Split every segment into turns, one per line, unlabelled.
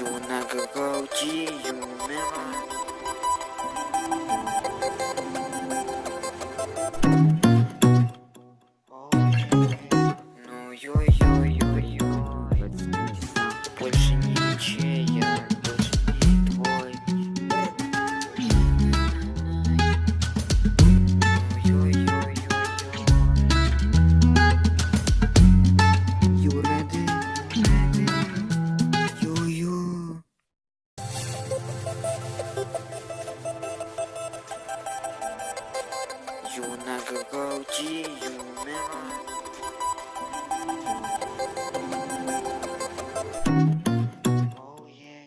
Гаути юмера. Ну ой-ой-ой-ой-ой. Yeah, yeah.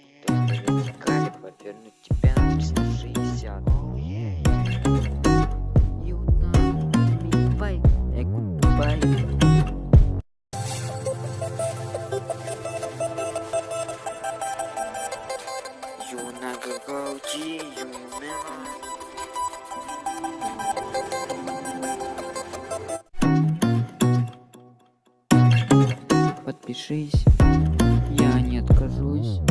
Вертикали повернуть тебя на 360. Oh, yeah, yeah. Юна, бай, бай. Подпишись, я не откажусь.